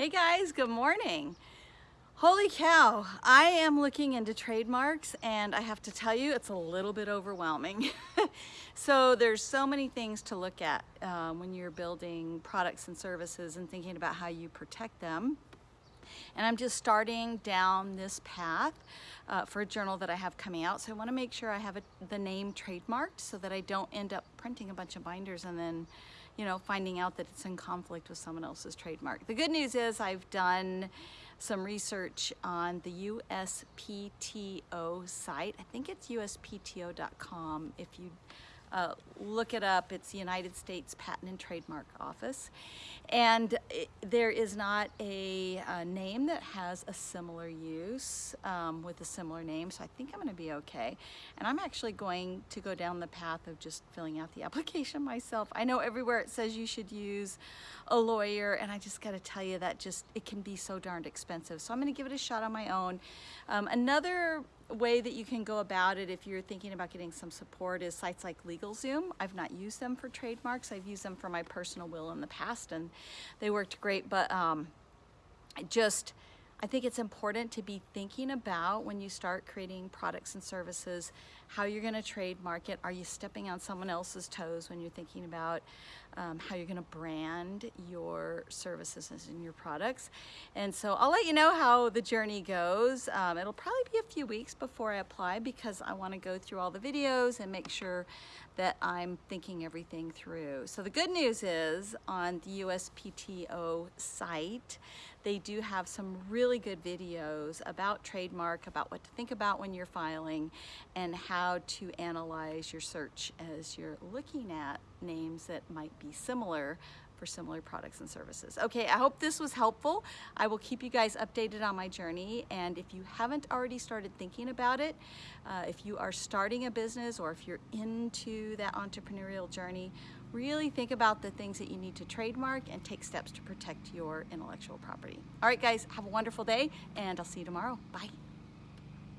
Hey guys, good morning. Holy cow, I am looking into trademarks and I have to tell you it's a little bit overwhelming. so there's so many things to look at um, when you're building products and services and thinking about how you protect them. And I'm just starting down this path uh, for a journal that I have coming out. So I wanna make sure I have a, the name trademarked so that I don't end up printing a bunch of binders and then you know, finding out that it's in conflict with someone else's trademark. The good news is I've done some research on the USPTO site. I think it's uspto.com if you uh, look it up. It's the United States Patent and Trademark Office. And it, there is not a, a, name that has a similar use um, with a similar name, so I think I'm gonna be okay. And I'm actually going to go down the path of just filling out the application myself. I know everywhere it says you should use a lawyer, and I just gotta tell you that just, it can be so darned expensive. So I'm gonna give it a shot on my own. Um, another way that you can go about it if you're thinking about getting some support is sites like LegalZoom. I've not used them for trademarks. I've used them for my personal will in the past and they worked great, but um, just, I think it's important to be thinking about when you start creating products and services, how you're gonna trademark it. Are you stepping on someone else's toes when you're thinking about um, how you're gonna brand your services and your products? And so I'll let you know how the journey goes. Um, it'll probably be a few weeks before I apply because I wanna go through all the videos and make sure that I'm thinking everything through. So the good news is on the USPTO site, they do have some really good videos about trademark, about what to think about when you're filing, and how to analyze your search as you're looking at names that might be similar for similar products and services. Okay, I hope this was helpful. I will keep you guys updated on my journey. And if you haven't already started thinking about it, uh, if you are starting a business or if you're into that entrepreneurial journey, really think about the things that you need to trademark and take steps to protect your intellectual property. All right, guys, have a wonderful day and I'll see you tomorrow. Bye.